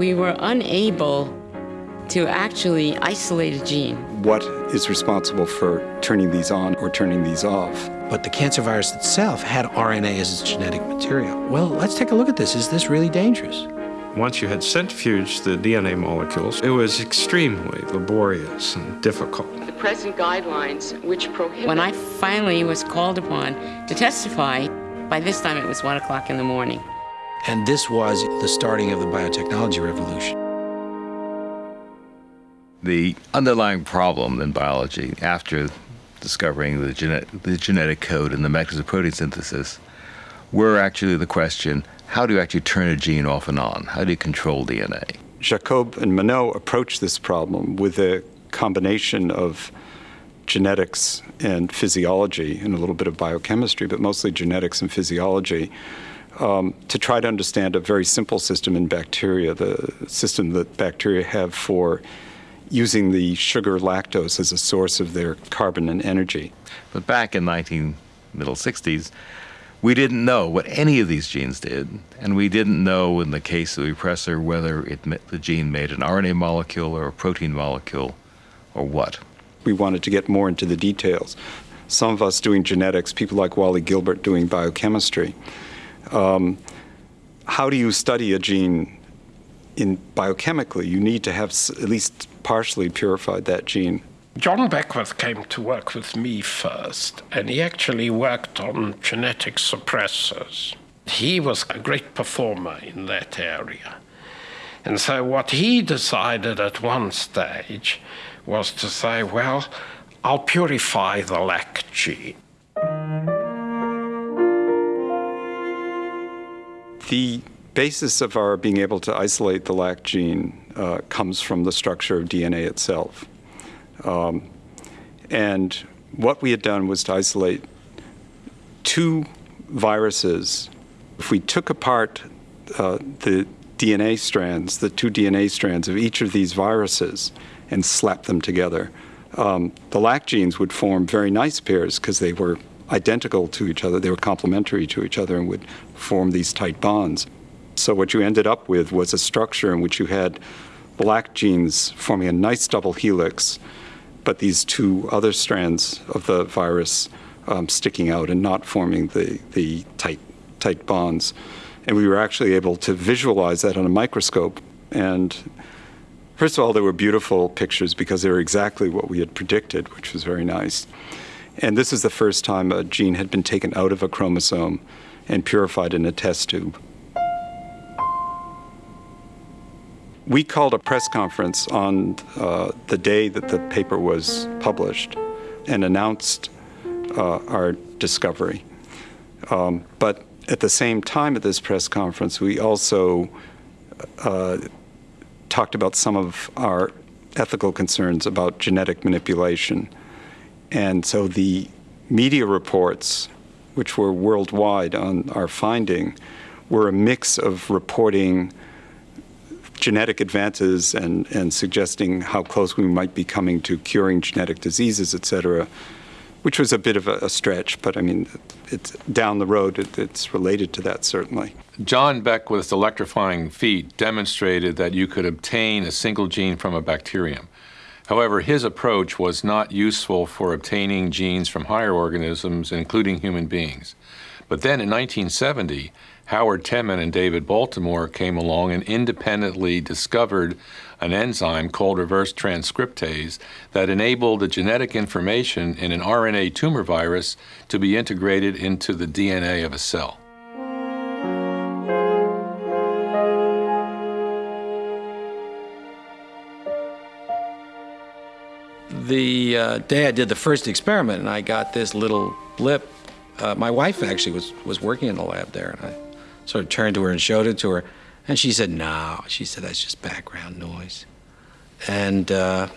we were unable to actually isolate a gene. What is responsible for turning these on or turning these off? But the cancer virus itself had RNA as its genetic material. Well, let's take a look at this. Is this really dangerous? Once you had centrifuged the DNA molecules, it was extremely laborious and difficult. The present guidelines, which prohibit. When I finally was called upon to testify, by this time it was one o'clock in the morning. And this was the starting of the biotechnology revolution. The underlying problem in biology after discovering the, gene the genetic code and the mechanism of protein synthesis were actually the question how do you actually turn a gene off and on? How do you control DNA? Jacob and Monod approached this problem with a combination of genetics and physiology and a little bit of biochemistry, but mostly genetics and physiology, um, to try to understand a very simple system in bacteria, the system that bacteria have for using the sugar lactose as a source of their carbon and energy. But back in 19 middle 60s, we didn't know what any of these genes did, and we didn't know in the case of the repressor whether it, the gene made an RNA molecule or a protein molecule or what. We wanted to get more into the details. Some of us doing genetics, people like Wally Gilbert doing biochemistry. Um, how do you study a gene in biochemically? You need to have at least partially purified that gene. John Beckwith came to work with me first, and he actually worked on genetic suppressors. He was a great performer in that area. And so, what he decided at one stage was to say, well, I'll purify the lac gene. The basis of our being able to isolate the lac gene uh, comes from the structure of DNA itself. Um, and what we had done was to isolate two viruses. If we took apart uh, the DNA strands, the two DNA strands of each of these viruses, and slapped them together, um, the lac genes would form very nice pairs because they were identical to each other, they were complementary to each other, and would form these tight bonds. So what you ended up with was a structure in which you had lac genes forming a nice double helix, but these two other strands of the virus um, sticking out and not forming the, the tight, tight bonds. And we were actually able to visualize that on a microscope. And first of all, they were beautiful pictures because they were exactly what we had predicted, which was very nice. And this is the first time a gene had been taken out of a chromosome and purified in a test tube. We called a press conference on uh, the day that the paper was published and announced uh, our discovery. Um, but at the same time at this press conference, we also uh, talked about some of our ethical concerns about genetic manipulation. And so the media reports, which were worldwide on our finding, were a mix of reporting genetic advances and, and suggesting how close we might be coming to curing genetic diseases, et cetera, which was a bit of a, a stretch, but I mean, it's down the road, it, it's related to that certainly. John Beckwith's electrifying feat demonstrated that you could obtain a single gene from a bacterium. However, his approach was not useful for obtaining genes from higher organisms, including human beings. But then in 1970, Howard Temin and David Baltimore came along and independently discovered an enzyme called reverse transcriptase that enabled the genetic information in an RNA tumor virus to be integrated into the DNA of a cell. The uh, day I did the first experiment and I got this little blip, uh, my wife actually was, was working in the lab there and I sort of turned to her and showed it to her. And she said, no. She said, that's just background noise. And uh,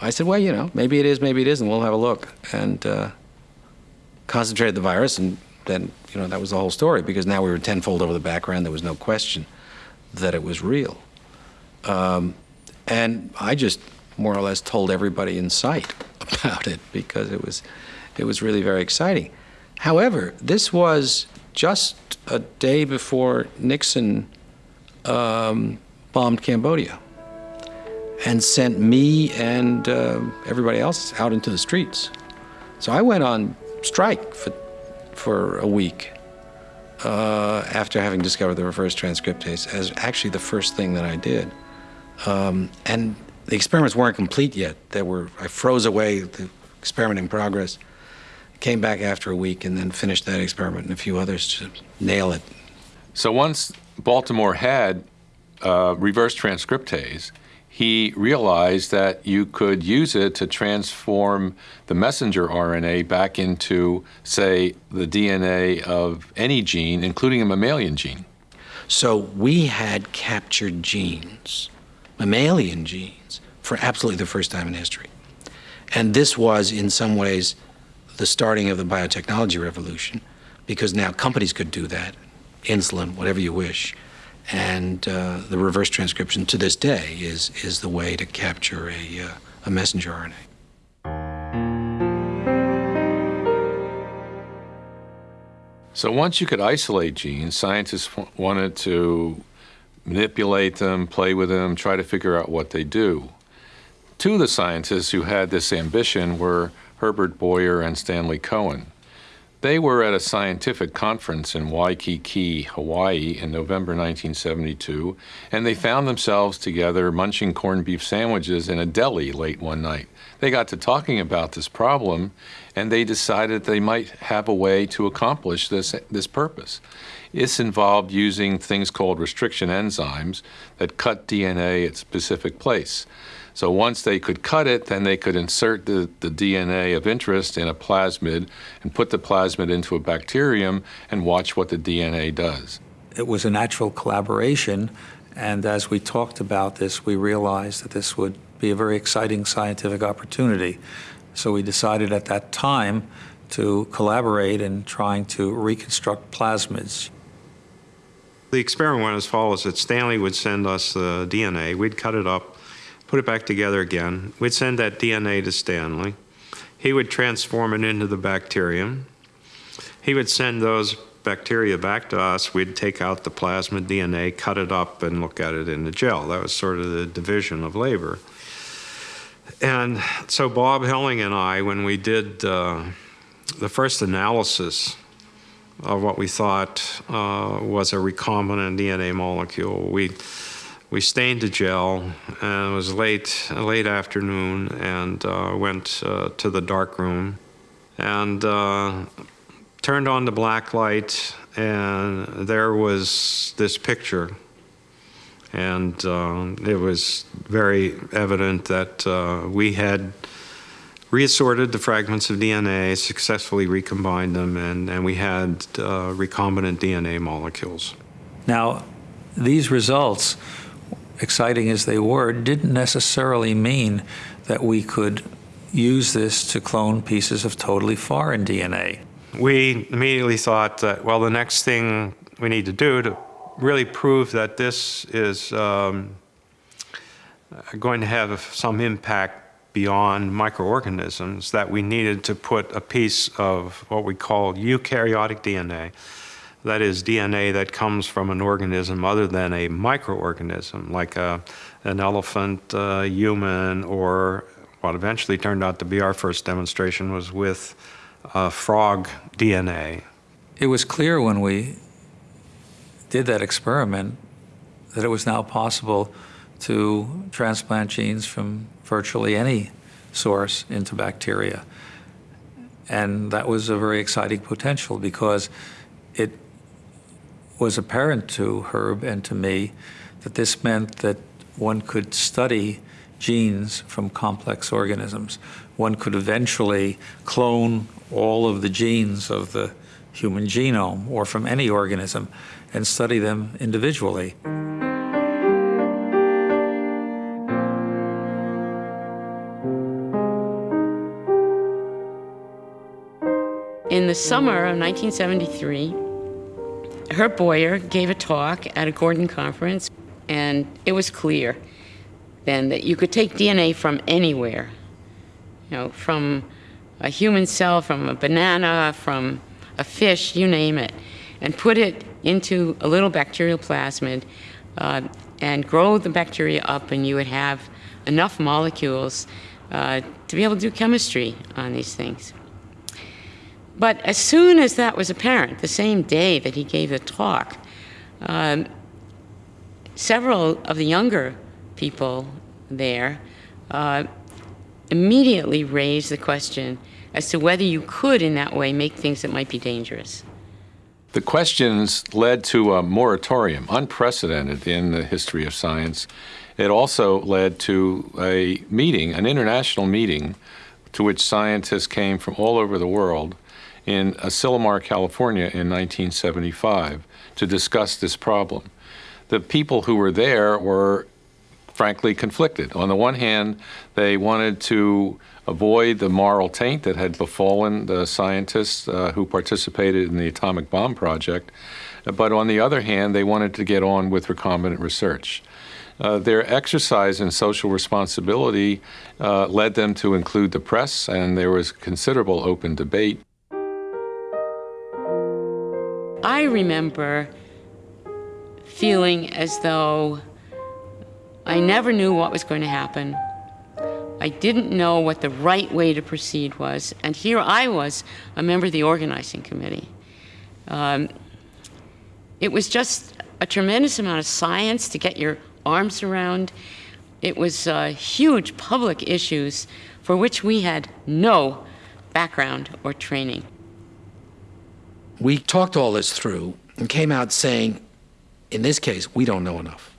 I said, well, you know, maybe it is, maybe it isn't. We'll have a look. And uh, concentrated the virus, and then, you know, that was the whole story because now we were tenfold over the background. There was no question that it was real. Um, and I just more or less told everybody in sight about it because it was, it was really very exciting. However, this was just a day before Nixon um, bombed Cambodia and sent me and uh, everybody else out into the streets. So I went on strike for, for a week uh, after having discovered the reverse transcriptase as actually the first thing that I did. Um, and the experiments weren't complete yet. There were, I froze away the experiment in progress, came back after a week, and then finished that experiment and a few others to nail it. So once Baltimore had uh, reverse transcriptase, he realized that you could use it to transform the messenger RNA back into, say, the DNA of any gene, including a mammalian gene. So we had captured genes, mammalian genes, for absolutely the first time in history. And this was, in some ways, the starting of the biotechnology revolution, because now companies could do that, insulin, whatever you wish. And uh, the reverse transcription to this day is, is the way to capture a, uh, a messenger RNA. So once you could isolate genes, scientists wanted to manipulate them, play with them, try to figure out what they do. Two of the scientists who had this ambition were Herbert Boyer and Stanley Cohen. They were at a scientific conference in Waikiki, Hawaii in November 1972, and they found themselves together munching corned beef sandwiches in a deli late one night. They got to talking about this problem, and they decided they might have a way to accomplish this, this purpose. This involved using things called restriction enzymes that cut DNA at specific place. So once they could cut it, then they could insert the, the DNA of interest in a plasmid and put the plasmid into a bacterium and watch what the DNA does. It was a natural collaboration, and as we talked about this, we realized that this would be a very exciting scientific opportunity. So we decided at that time to collaborate in trying to reconstruct plasmids. The experiment went as follows that Stanley would send us the DNA, we'd cut it up, put it back together again. We'd send that DNA to Stanley. He would transform it into the bacterium. He would send those bacteria back to us. We'd take out the plasmid DNA, cut it up, and look at it in the gel. That was sort of the division of labor. And so Bob Helling and I, when we did uh, the first analysis of what we thought uh, was a recombinant DNA molecule, we we stained the gel, and it was late, late afternoon, and uh, went uh, to the dark room, and uh, turned on the black light, and there was this picture, and uh, it was very evident that uh, we had reassorted the fragments of DNA, successfully recombined them, and, and we had uh, recombinant DNA molecules. Now, these results exciting as they were, didn't necessarily mean that we could use this to clone pieces of totally foreign DNA. We immediately thought that, well, the next thing we need to do to really prove that this is um, going to have some impact beyond microorganisms, that we needed to put a piece of what we call eukaryotic DNA that is DNA that comes from an organism other than a microorganism, like a, an elephant, human, or what eventually turned out to be our first demonstration was with uh, frog DNA. It was clear when we did that experiment that it was now possible to transplant genes from virtually any source into bacteria. And that was a very exciting potential because it was apparent to Herb and to me that this meant that one could study genes from complex organisms. One could eventually clone all of the genes of the human genome or from any organism and study them individually. In the summer of 1973, Herb Boyer gave a talk at a Gordon conference, and it was clear then that you could take DNA from anywhere, you know, from a human cell, from a banana, from a fish, you name it, and put it into a little bacterial plasmid, uh, and grow the bacteria up, and you would have enough molecules uh, to be able to do chemistry on these things. But as soon as that was apparent, the same day that he gave the talk, um, several of the younger people there uh, immediately raised the question as to whether you could, in that way, make things that might be dangerous. The questions led to a moratorium, unprecedented in the history of science. It also led to a meeting, an international meeting, to which scientists came from all over the world in Asilomar, California in 1975 to discuss this problem. The people who were there were frankly conflicted. On the one hand, they wanted to avoid the moral taint that had befallen the scientists uh, who participated in the atomic bomb project. But on the other hand, they wanted to get on with recombinant research. Uh, their exercise in social responsibility uh, led them to include the press, and there was considerable open debate. I remember feeling as though I never knew what was going to happen. I didn't know what the right way to proceed was. And here I was, a member of the organizing committee. Um, it was just a tremendous amount of science to get your arms around. It was uh, huge public issues for which we had no background or training. We talked all this through and came out saying, in this case, we don't know enough.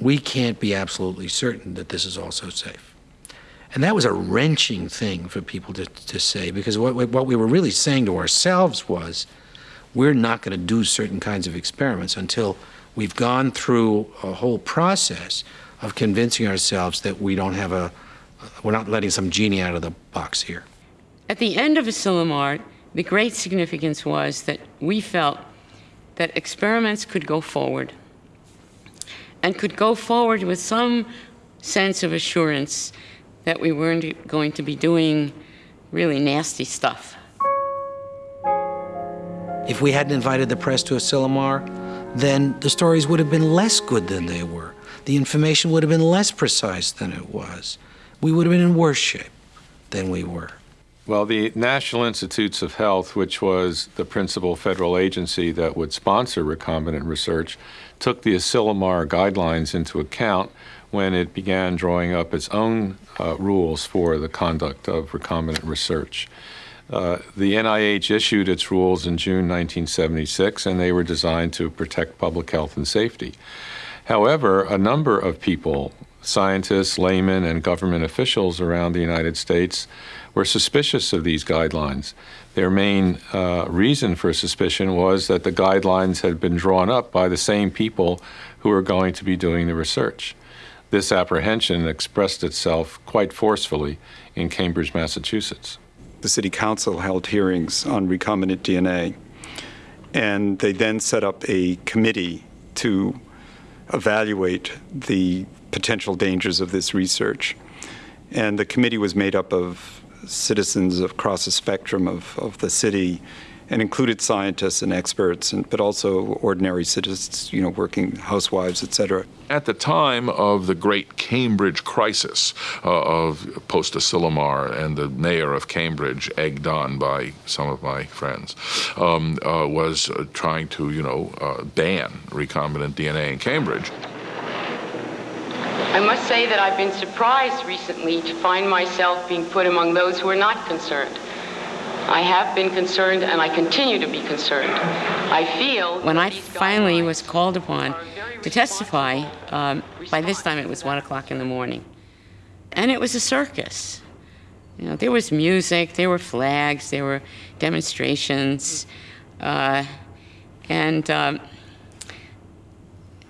We can't be absolutely certain that this is also safe. And that was a wrenching thing for people to, to say because what, what we were really saying to ourselves was we're not going to do certain kinds of experiments until we've gone through a whole process of convincing ourselves that we don't have a, we're not letting some genie out of the box here. At the end of Asilomar, the great significance was that we felt that experiments could go forward and could go forward with some sense of assurance that we weren't going to be doing really nasty stuff. If we hadn't invited the press to Asilomar, then the stories would have been less good than they were. The information would have been less precise than it was. We would have been in worse shape than we were. Well, the National Institutes of Health, which was the principal federal agency that would sponsor recombinant research, took the Asilomar guidelines into account when it began drawing up its own uh, rules for the conduct of recombinant research. Uh, the NIH issued its rules in June 1976, and they were designed to protect public health and safety. However, a number of people, scientists, laymen, and government officials around the United States, were suspicious of these guidelines. Their main uh, reason for suspicion was that the guidelines had been drawn up by the same people who were going to be doing the research. This apprehension expressed itself quite forcefully in Cambridge, Massachusetts. The City Council held hearings on recombinant DNA, and they then set up a committee to evaluate the potential dangers of this research. And the committee was made up of citizens across the spectrum of, of the city and included scientists and experts, and, but also ordinary citizens, you know, working housewives, et cetera. At the time of the great Cambridge crisis uh, of post Asilomar and the mayor of Cambridge, egged on by some of my friends, um, uh, was uh, trying to, you know, uh, ban recombinant DNA in Cambridge. I must say that I've been surprised recently to find myself being put among those who are not concerned. I have been concerned and I continue to be concerned. I feel. When I finally was called upon to testify, um, by this time it was one o'clock in the morning. And it was a circus. You know, there was music, there were flags, there were demonstrations, uh, and um,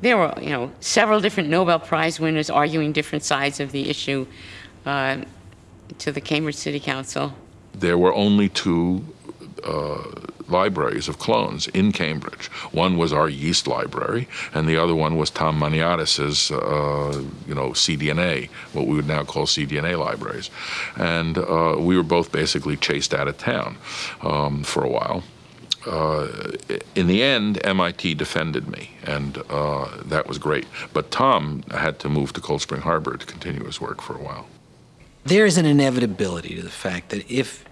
there were, you know, several different Nobel Prize winners arguing different sides of the issue uh, to the Cambridge City Council there were only two uh, libraries of clones in Cambridge. One was our yeast library, and the other one was Tom Maniatis's, uh, you know, cDNA, what we would now call cDNA libraries. And uh, we were both basically chased out of town um, for a while. uh, in the end, MIT defended me, and uh, that was great. But Tom had to move to Cold Spring Harbor to continue his work for a while. There is an inevitability to the fact that if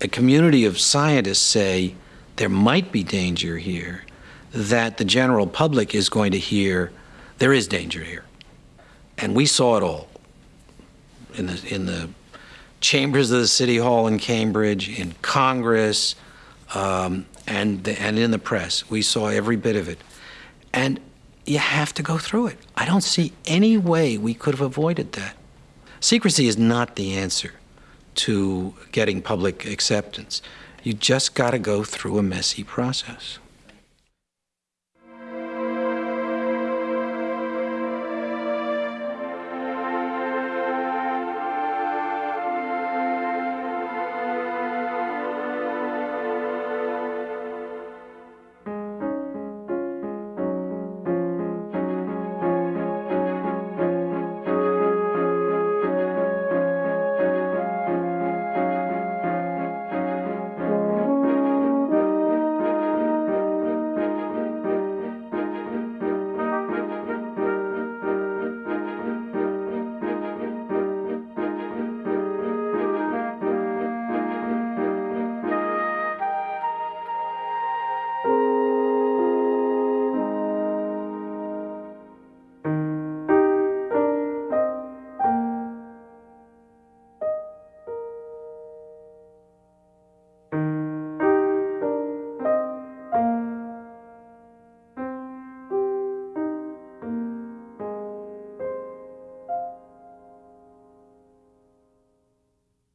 a community of scientists say there might be danger here, that the general public is going to hear there is danger here. And we saw it all in the, in the chambers of the City Hall in Cambridge, in Congress, um, and, the, and in the press. We saw every bit of it. And you have to go through it. I don't see any way we could have avoided that. Secrecy is not the answer to getting public acceptance. You just got to go through a messy process.